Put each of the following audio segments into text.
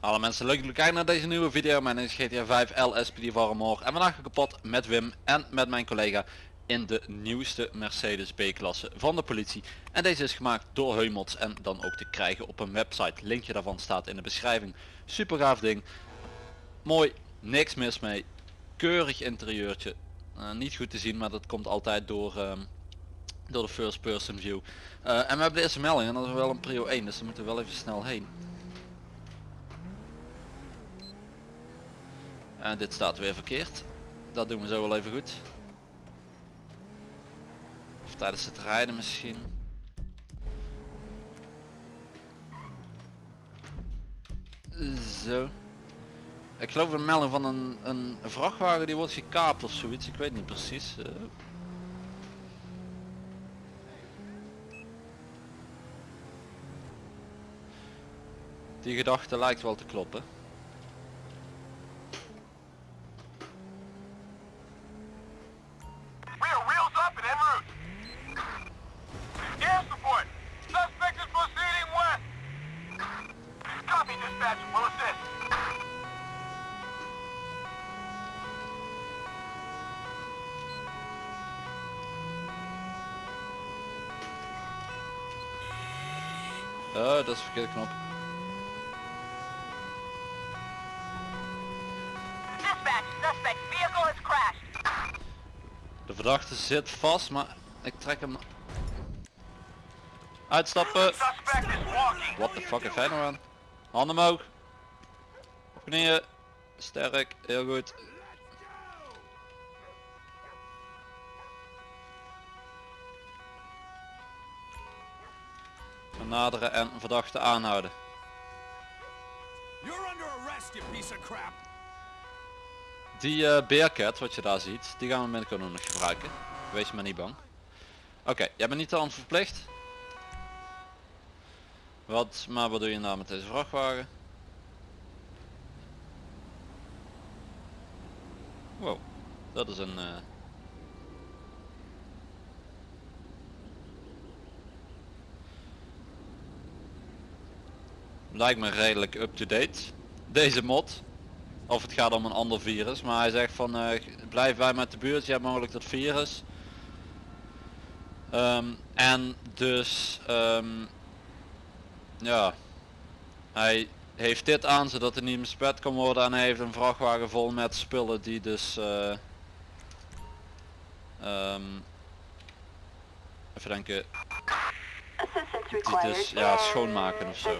Alle mensen, leuk dat jullie kijken naar deze nieuwe video. Mijn naam is GTA 5 LSPD Varmore en vandaag kapot met Wim en met mijn collega in de nieuwste Mercedes B-klasse van de politie. En deze is gemaakt door Heumots en dan ook te krijgen op een website. Linkje daarvan staat in de beschrijving. Super gaaf ding. Mooi, niks mis mee. Keurig interieurtje. Eh, niet goed te zien, maar dat komt altijd door, ehm, door de first person view. Eh, en we hebben deze melding en dat is wel een prio 1, dus daar moeten we wel even snel heen. En dit staat weer verkeerd. Dat doen we zo wel even goed. Of tijdens het rijden misschien. Zo. Ik geloof een melding van een, een vrachtwagen die wordt gekaapt of zoiets. Ik weet niet precies. eh. Die gedachte lijkt wel te kloppen. Oh, dat is de verkeerde knop. Dispatch, suspect vehicle has crashed. De verdachte zit vast, maar ik trek hem... Uitstappen! What the fuck heeft hij nou aan? Handen omhoog! Op knieën! Sterk, heel goed. Naderen en verdachte aanhouden. Die eh Bearcat, wat je daar ziet, die gaan we binnenkort nog gebruiken. Wees maar niet bang. Oké, jij bent niet aan verplicht. Wat, maar wat doe je nou met deze vrachtwagen? Wow, dat is een... eh, Lijkt me redelijk up-to-date. Deze mod. Of het gaat om een ander virus. Maar hij zegt van eh, blijf bij met de buurt. Je hebt mogelijk dat virus. Ehm, en dus ehm, ja. Hij heeft dit aan zodat er niet bespet kan worden. En hij heeft een vrachtwagen vol met spullen die dus eh, ehm, even denken. Required. dus ja schoonmaken of zo.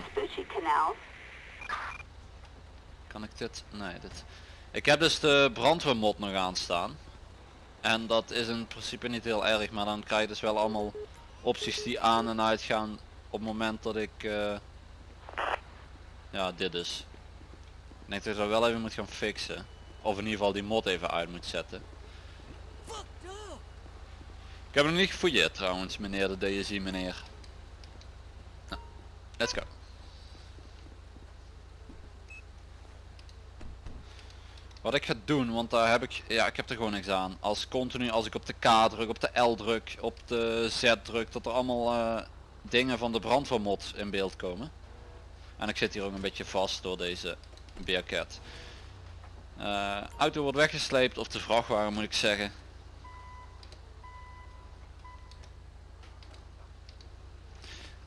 Kan ik dit? Nee, dit. Ik heb dus de brandweermod nog aanstaan. En dat is in principe niet heel erg, maar dan krijg je dus wel allemaal opties die aan en uitgaan op het moment dat ik... eh, ja, dit dus. Ik denk dat ik dat wel even moet gaan fixen. Of in ieder geval die mod even uit moet zetten. Ik heb hem niet gefouilleerd trouwens, meneer de DSI meneer. Let's go. Wat ik ga doen, want daar heb ik, ja ik heb er gewoon niks aan. Als continu, als ik op de K druk, op de L druk, op de Z druk, dat er allemaal eh, dingen van de brandweermod in beeld komen. En ik zit hier ook een beetje vast door deze Bearcat. Eh, auto wordt weggesleept, of de vrachtwagen moet ik zeggen.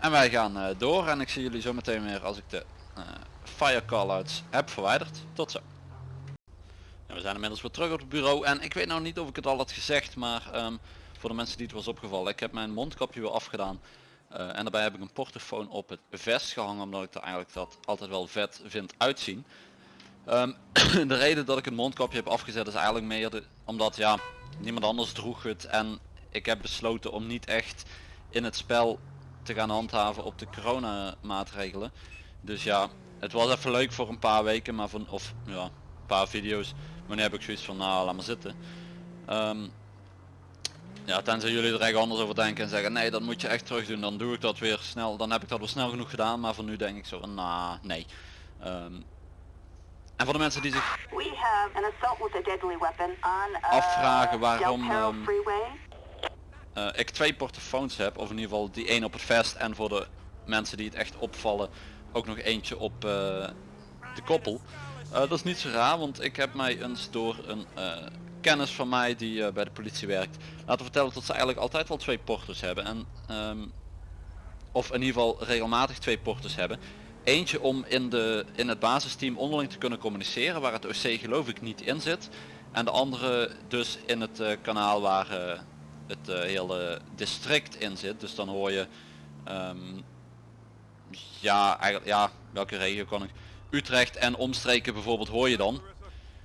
En wij gaan eh, door en ik zie jullie zo meteen weer als ik de eh fire callouts heb verwijderd. Tot zo. We zijn inmiddels weer terug op het bureau en ik weet nou niet of ik het al had gezegd, maar ehm, voor de mensen die het was opgevallen, ik heb mijn mondkapje weer afgedaan. Eh, en daarbij heb ik een portofoon op het vest gehangen, omdat ik er eigenlijk dat altijd wel vet vind uitzien. Ehm, de reden dat ik het mondkapje heb afgezet is eigenlijk meer de, omdat ja, niemand anders droeg het en ik heb besloten om niet echt in het spel te gaan handhaven op de corona maatregelen. Dus ja, het was even leuk voor een paar weken, maar van of ja, een paar video's. Maar nu heb ik zoiets van nou laat maar zitten. Ehm, ja, tenzij jullie er echt anders over denken en zeggen nee dat moet je echt terug doen, dan doe ik dat weer snel. Dan heb ik dat wel snel genoeg gedaan, maar voor nu denk ik zo van nou nee. Ehm, En voor de mensen die zich uh, Afvragen waarom, Eh, ik twee portofoons heb, of in ieder geval die één op het vest en voor de mensen die het echt opvallen ook nog eentje op eh, de koppel. Eh, dat is niet zo raar, want ik heb mij eens door een kennis van mij die bij de politie werkt laten vertellen dat ze eigenlijk altijd wel twee porters hebben. En, ehm, of in ieder geval regelmatig twee porters hebben. Eentje om in, de, in het basisteam onderling te kunnen communiceren, waar het OC geloof ik niet in zit. En de andere dus in het kanaal waar het eh, hele district in zit. Dus dan hoor je, ehm, ja, eigenlijk, ja, welke regio kan ik? Utrecht en omstreken bijvoorbeeld hoor je dan.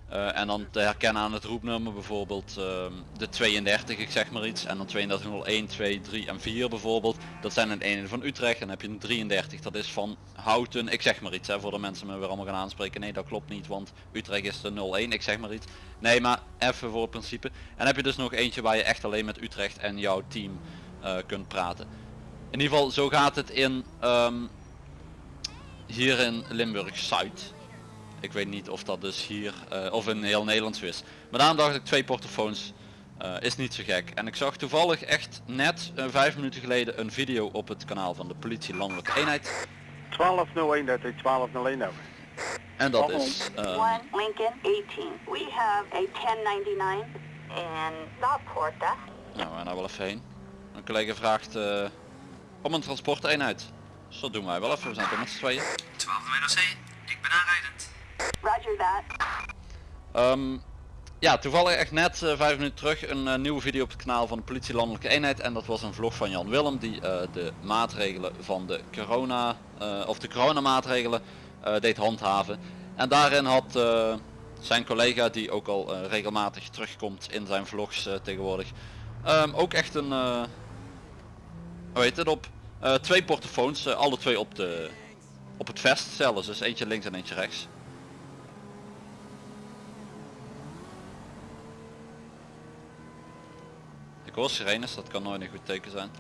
Eh, en dan te herkennen aan het roepnummer bijvoorbeeld ehm, de 32, ik zeg maar iets. En dan 3201, 2, 3 en 4 bijvoorbeeld. Dat zijn een ene van Utrecht. En dan heb je een 33, dat is van Houten, ik zeg maar iets. Hè, voor de mensen me weer allemaal gaan aanspreken. Nee, dat klopt niet, want Utrecht is de 01, ik zeg maar iets. Nee, maar even voor het principe. En heb je dus nog eentje waar je echt alleen met Utrecht en jouw team eh, kunt praten. In ieder geval, zo gaat het in ehm, hier in Limburg Zuid. Ik weet niet of dat dus hier eh, of in heel Nederland zo is. Maar daarom dacht ik twee portofoons eh, is niet zo gek. En ik zag toevallig echt net eh, vijf minuten geleden een video op het kanaal van de politie landelijke eenheid. 1201, dat is 1201 over. En dat is eh, One Lincoln 18. We have a 1099 in. That's nou, we gaan daar wel even heen. Een collega vraagt eh, om een transporteenheid. Dus dat doen wij wel even, we zijn toch met z'n tweeën. 12 NOC, ik ben aanrijdend. Roger that. Ehm, ja, toevallig echt net eh, vijf minuten terug een eh, nieuwe video op het kanaal van de politie landelijke eenheid en dat was een vlog van Jan Willem die eh, de maatregelen van de corona of de coronamaatregelen deed handhaven. En daarin had zijn collega die ook al regelmatig terugkomt in zijn vlogs tegenwoordig ehm, ook echt een hoe heet het op twee portofoons, alle twee op de op het vest zelfs, dus eentje links en eentje rechts. Hoor dat kan nooit een goed teken zijn.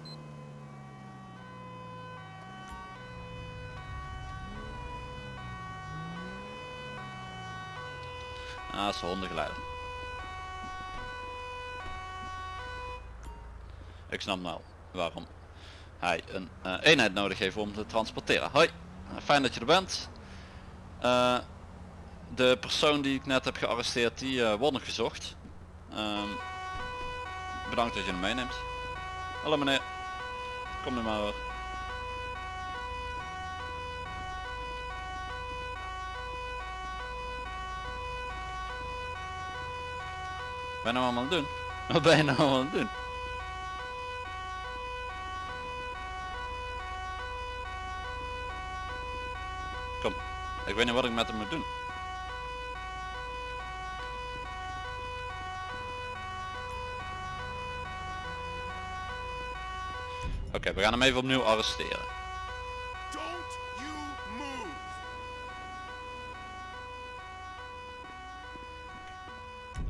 Ah, dat is. Ik snap nou waarom hij een eh, eenheid nodig heeft om te transporteren. Hoi, fijn dat je er bent. Eh, de persoon die ik net heb gearresteerd, die eh, wordt nog gezocht. Ehm, bedankt dat je hem meeneemt. Hallo meneer. Kom nu maar hoor. Ben je nou allemaal aan het doen? Wat ben je nou allemaal aan het doen? Kom, ik weet niet wat ik met hem moet doen. Oké, we gaan hem even opnieuw arresteren.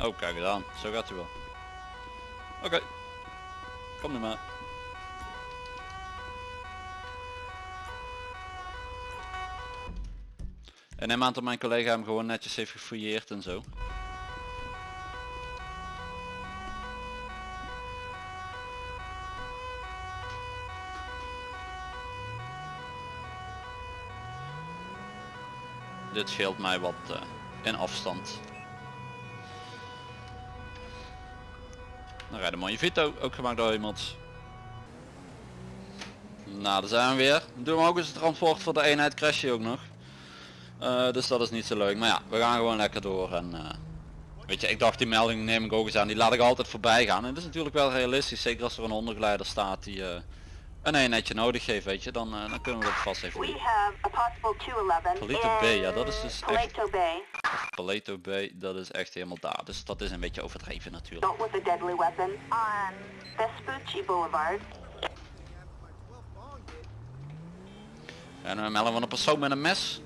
Oh, kijk het aan. Zo gaat hij wel. Oké. Kom nu maar. En neem aan dat mijn collega hem gewoon netjes heeft gefouilleerd en zo. Dit scheelt mij wat eh, in afstand. Dan rijdt mooie Vito, ook gemaakt door iemand. Nou, daar zijn we weer. Doen we ook eens het transport voor de eenheid, crash je ook nog. Eh, dus dat is niet zo leuk. Maar ja, we gaan gewoon lekker door. En, eh, weet je, ik dacht die melding neem ik ook eens aan. Die laat ik altijd voorbij gaan. En dat is natuurlijk wel realistisch. Zeker als er een ondergeleider staat die een eenheidje nodig heeft, weet je. Dan, eh, dan kunnen we dat vast even We doen. have a possible 211 Palito Bay, in ja, dat is dus echt- Paleto Bay. Paleto Bay, dat is echt helemaal daar. Dus dat is een beetje overdreven natuurlijk. En we melden van een persoon met een mes.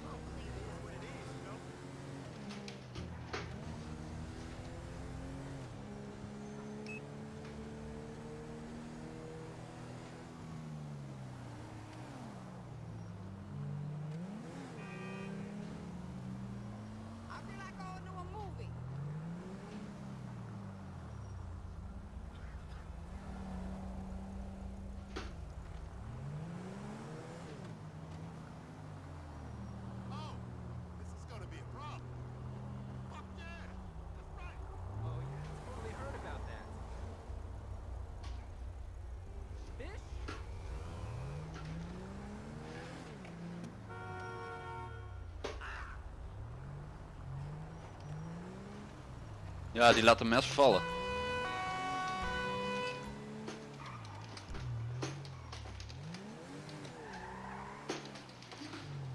Ja, die laat een mes vallen.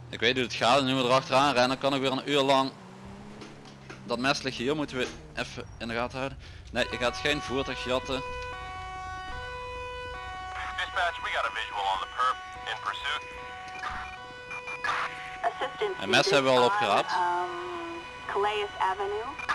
Ik weet hoe het gaat, nu we erachteraan rennen kan ik weer een uur lang dat mes ligt hier, moeten we even in de gaten houden. Nee, je gaat geen voertuig jatten. Dispatch, we got a visual on the perp in pursuit. Assistance En mes hebben we al opgeraapt. Um, Calais Avenue.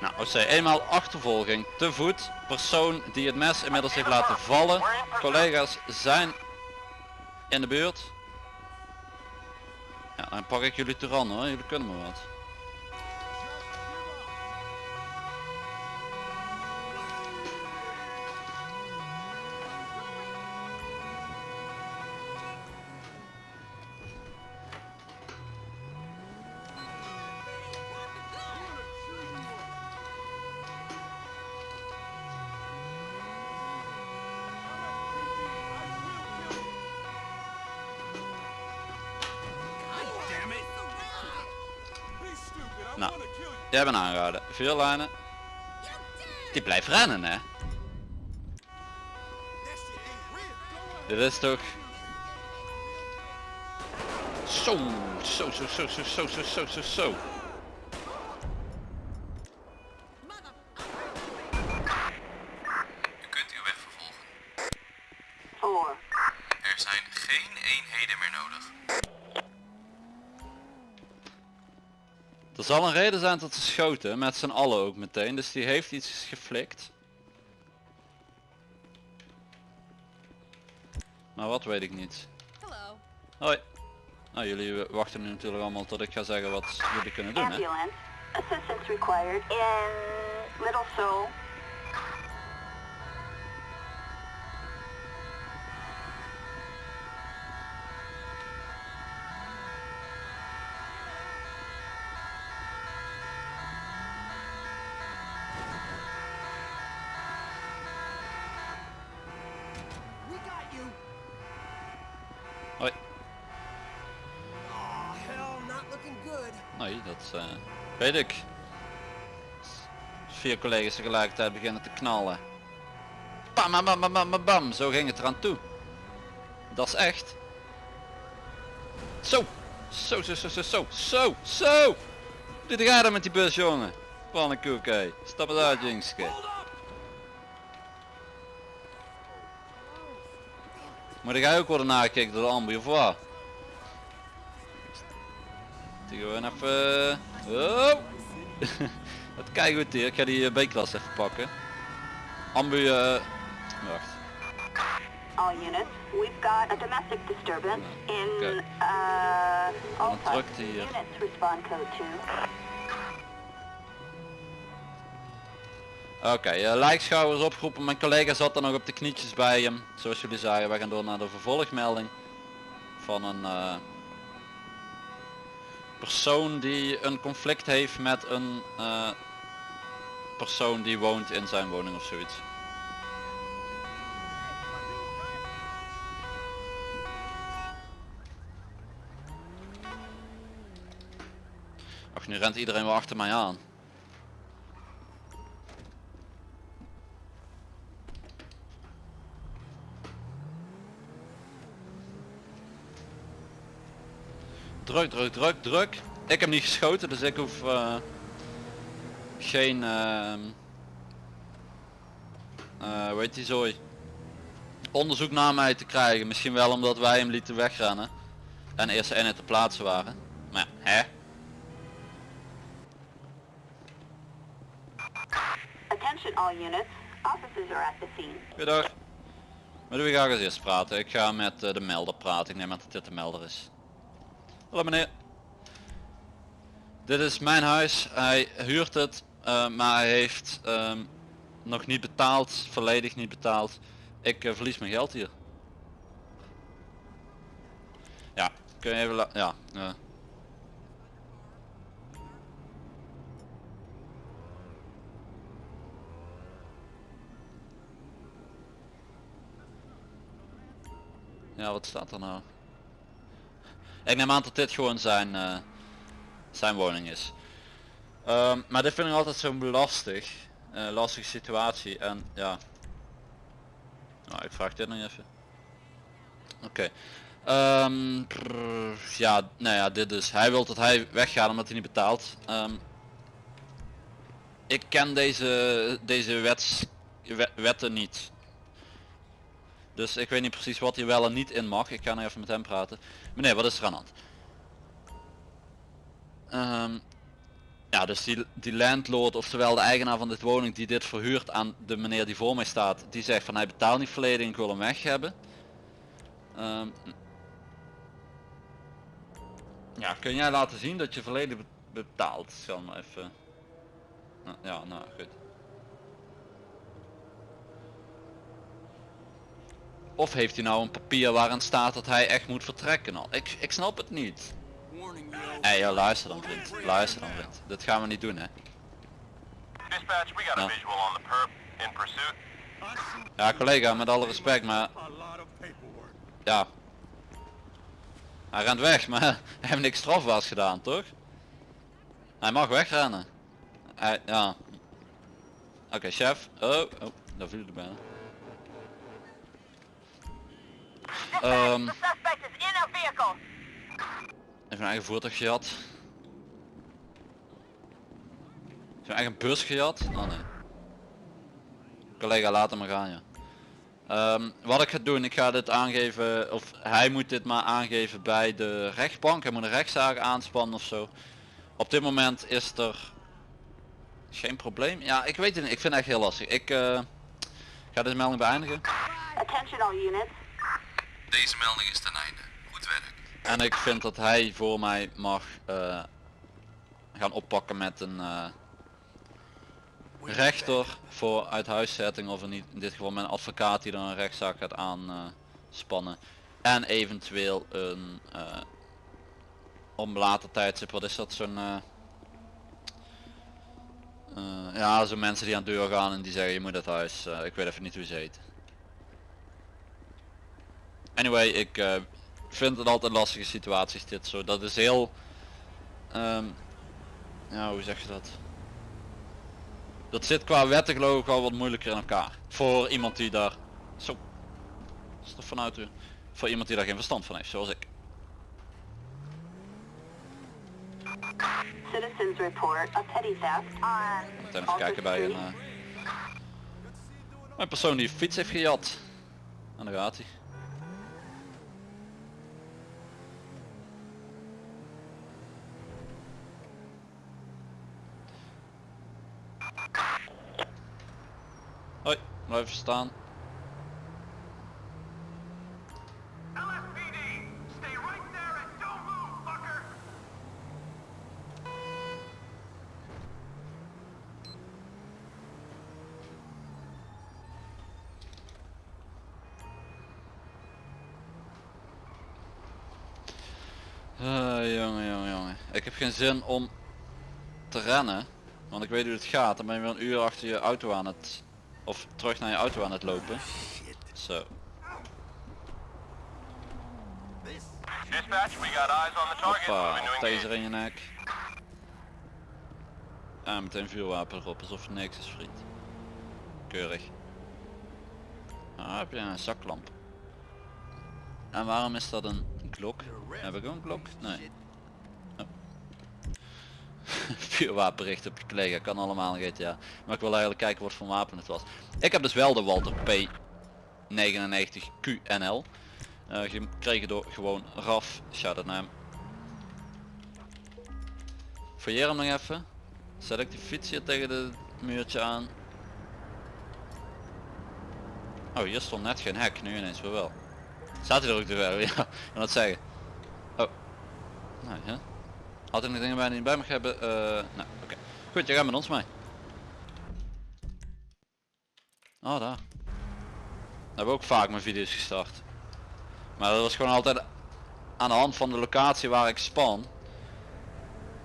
Nou, OC, eenmaal achtervolging, te voet, persoon die het mes inmiddels heeft laten vallen. Collega's zijn in de buurt. Ja, dan pak ik jullie terug hoor, jullie kunnen me wat. Jij bent aangehouden. Veel lijnen. Die blijft rennen hè. Dit is toch... Zo, zo, zo, zo, zo, zo, zo, zo, zo, zo. U kunt uw weg vervolgen. Four. Er zijn geen eenheden meer nodig. Er zal een reden zijn dat ze schoten, met z'n allen ook meteen, dus die heeft iets geflikt. Maar wat weet ik niet. Hello. Hoi. Nou, jullie wachten nu natuurlijk allemaal tot ik ga zeggen wat jullie kunnen doen hè. Ambulance. Assistance required in Little Seoul. Hoi. Oh. Nee, dat eh, weet ik. Vier collega's tegelijkertijd beginnen te knallen. Bam, bam, bam, bam, bam, bam. Zo ging het eraan toe. Dat is echt. Zo. Zo, zo, zo, zo, zo, zo, zo. Doe de gaten met die bus, jongen. Pannenkoek, hé. Stap het uit, Jingske. Maar dan ga je ook worden nagekeken door de ambu of wat? Die gewoon even... Oh. Het kijkt goed hier. Ik ga die eh, B-klas even pakken. Ambu... eh, Wacht. All units. We've got a domestic disturbance in Okay. uh, Alta. hier? Units respond code 2. Oké, eh, lijkschouwers opgeroepen. Mijn collega zat er nog op de knietjes bij hem. Zoals jullie zagen, wij gaan door naar de vervolgmelding. Van een eh, persoon die een conflict heeft met een eh, persoon die woont in zijn woning of zoiets. Ach, nu rent iedereen wel achter mij aan. Druk, druk, druk, druk. Ik heb niet geschoten, dus ik hoef eh, geen... ehm eh, die zooi? Onderzoek naar mij te krijgen. Misschien wel omdat wij hem lieten wegrennen. En eerste eenheid te plaatsen waren. Maar ja, hè? Attention all units. Officers are at the scene. Goedendag. Met wie ga ik als eerst praten? Ik ga met eh, de melder praten. Ik neem aan dat dit de melder is. Hallo meneer. Dit is mijn huis. Hij huurt het, eh, maar hij heeft ehm, nog niet betaald, volledig niet betaald. Ik eh, verlies mijn geld hier. Ja, kun je even la- ja. eh. Ja, wat staat er nou? Ik neem aan dat dit gewoon zijn, eh, zijn woning is. Ehm, maar dit vind ik altijd zo lastig. eh, lastige situatie en ja. Nou, ik vraag dit nog even. Oké. Ehm, ja, nou ja, dit dus. Hij wil dat hij weggaat omdat hij niet betaalt. Ehm, ik ken deze, deze wets, we- wetten niet. Dus ik weet niet precies wat hij wel en niet in mag. Ik ga nog even met hem praten. Meneer, wat is er aan de hand? Ehm, ja, dus die, landlord, oftewel de eigenaar van dit woning die dit verhuurt aan de meneer die voor mij staat, die zegt van hij betaalt niet volledig ik wil hem weg hebben. Ehm, ja, kun jij laten zien dat je volledig be- betaalt? Zal maar even. Ja, nou goed. Of heeft hij nou een papier waarin staat dat hij echt moet vertrekken al? Ik, ik snap het niet. Hé, ja, luister dan vriend. Luister dan vriend. Dit gaan we niet doen hè. Dispatch, we got a No. visual on the perp in pursuit. Ja collega, met alle respect, maar ja. Hij rent weg, maar hij heeft niks strafbaars gedaan, toch? Hij mag wegrennen. Hij, ja. Oké, chef. Oh, oh, daar viel er bijna. Ehm. Even een eigen voertuig gehad. Zijn eigen bus gehad? Oh nee. Collega laat hem maar gaan ja. Ehm, wat ik ga doen, ik ga dit aangeven, of hij moet dit maar aangeven bij de rechtbank. Hij moet een rechtszaak aanspannen of zo. Op dit moment is er geen probleem. Ja, ik weet het niet. Ik vind het echt heel lastig. Ik eh, ga deze melding beëindigen. Attention all units. Deze melding is ten einde. Goed werk. En ik vind dat hij voor mij mag eh, gaan oppakken met een eh, rechter voor uithuiszetting of in, dit geval een advocaat die dan een rechtszaak gaat aanspannen. en eventueel een eh om later tijdstip, wat is dat zo'n ja zo mensen die aan de deur gaan en die zeggen je moet het huis, ik weet even niet hoe ze heet. Anyway, ik eh, vind het altijd lastige situaties dit zo. Dat is heel, ehm, ja hoe zeg je dat? Dat zit qua wetten geloof ik wel wat moeilijker in elkaar. Voor iemand die daar, zo, is er vanuit u? Voor iemand die daar geen verstand van heeft, zoals ik. Citizens report a petty theft on even kijken bij een, Street. eh, een persoon die fiets heeft gejat. En daar gaat hij. Hoi, blijf even staan. LSPD, stay right there and don't move, fucker! Ah, jongen, jongen, jongen. Ik heb geen zin om te rennen. Want ik weet hoe het gaat. Dan ben je weer een uur achter je auto aan het... Of terug naar je auto aan het lopen. Zo. Dispatch, we got eyes on the target. Hoppa, taser in je nek. En meteen vuurwapen erop, alsof er niks is vriend. Keurig. Ah, heb je een zaklamp. En waarom is dat een klok? Heb ik ook een klok? Nee. Vuurwapenricht op je collega, kan allemaal GTA. Maar ik wil eigenlijk kijken wat voor wapen het was. Ik heb dus wel de Walter P99 QNL. eh, gekregen door gewoon Raf, shout out naar hem. Fouilleer hem nog even. Zet ik die fiets hier tegen de muurtje aan. Oh, hier stond net geen hek, nu ineens wel. Staat hij er ook te ver? Ja, dat zeggen. Oh. Nou ja. Had ik nog dingen bij niet bij mag hebben? Eh, nou, oké. Goed, je gaat met ons mee. Oh, daar. Daar hebben ook vaak mijn video's gestart. Maar dat was gewoon altijd aan de hand van de locatie waar ik span.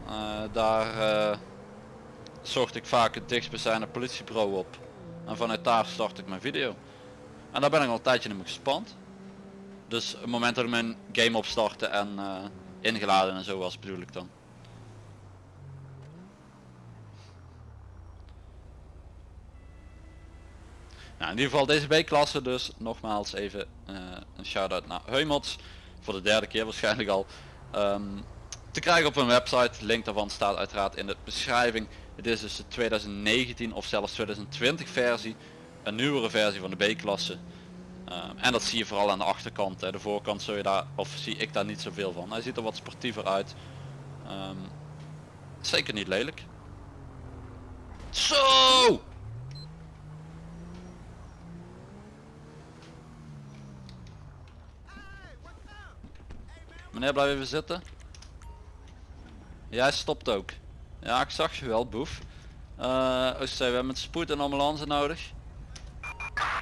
Eh, daar eh, zocht ik vaak het dichtstbijzijnde politiebureau op. En vanuit daar start ik mijn video. En daar ben ik al een tijdje meer gespand. Dus het moment dat ik mijn game opstartte en ingeladen en zo was bedoel ik dan. Nou, in ieder geval deze B-klasse dus nogmaals even eh, een shout-out naar Heumots voor de derde keer waarschijnlijk al. Ehm, te krijgen op hun website, link daarvan staat uiteraard in de beschrijving. Het is dus de 2019 of zelfs 2020 versie, een nieuwere versie van de B-klasse. Ehm, en dat zie je vooral aan de achterkant, hè. de voorkant zul je daar, of zie ik daar niet zoveel van. Hij ziet er wat sportiever uit. Ehm, zeker niet lelijk. Zo! Meneer blijf even zitten. Jij stopt ook. Ja ik zag je wel boef. Eh oh, we hebben met spoed een ambulance nodig.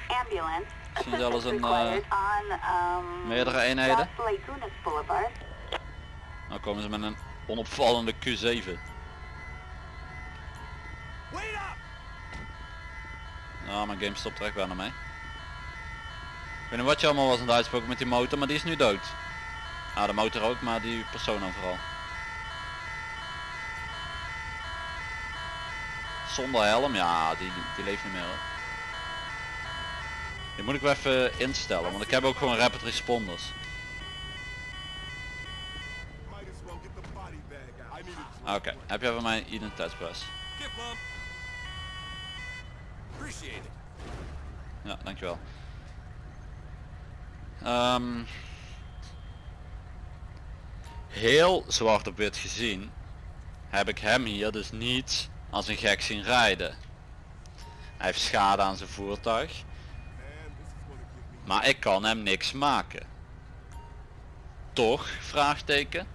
Ambulance. Misschien zelfs een, on, um, meerdere eenheden. Nou komen ze met een onopvallende Q7. Wait up! Ja mijn game stopt er echt bijna mee. Ik weet niet wat je allemaal was aan het uitspoken met die motor, maar die is nu dood. Ah de motor ook, maar die persoon dan vooral. Zonder helm, ja die, die leeft niet meer hoor. Die moet ik wel even instellen, want ik heb ook gewoon rapid responders. Oké, heb jij van mij it. Ja, dankjewel. Ehm heel zwart op wit gezien heb ik hem hier dus niet als een gek zien rijden. Hij heeft schade aan zijn voertuig, maar ik kan hem niks maken. Toch? Vraagteken.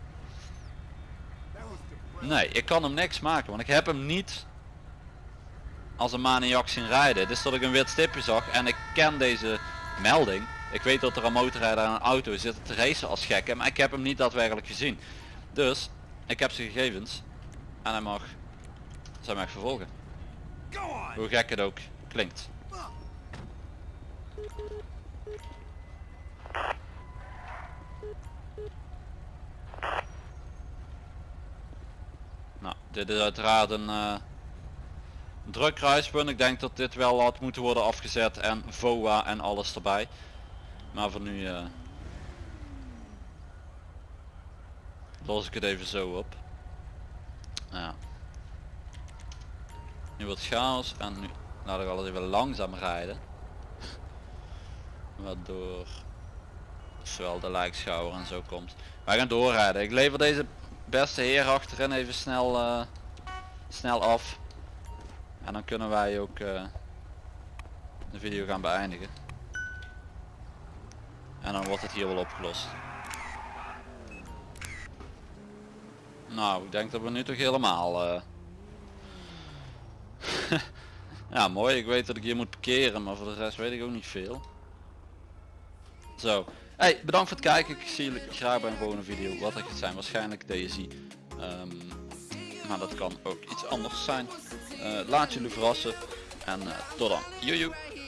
Nee, ik kan hem niks maken, want ik heb hem niet als een maniak zien rijden. Dus dat ik een wit stipje zag en ik ken deze melding. Ik weet dat er een motorrijder en een auto zitten te racen als gekken, maar ik heb hem niet daadwerkelijk gezien. Dus, ik heb zijn gegevens en hij mag, zij mag vervolgen. Hoe gek het ook klinkt. Nou, dit is uiteraard een eh, druk kruispunt. Ik denk dat dit wel had moeten worden afgezet en VOA en alles erbij. Maar voor nu eh, los ik het even zo op. Ja. Nu wordt chaos en nu laat ik alles even langzaam rijden. Waardoor zowel de lijkschouwer en zo komt. Wij gaan doorrijden. Ik lever deze beste heer achterin even snel, eh, snel af. En dan kunnen wij ook eh, de video gaan beëindigen. En dan wordt het hier wel opgelost. Nou, ik denk dat we nu toch helemaal... eh, ja, mooi. Ik weet dat ik hier moet parkeren, maar voor de rest weet ik ook niet veel. Zo. Hey, bedankt voor het kijken. Ik zie jullie graag bij een volgende video. Wat het gaat zijn, waarschijnlijk DSI. Ehm, maar dat kan ook iets anders zijn. Eh, laat jullie verrassen. En eh, tot dan. Joejoe.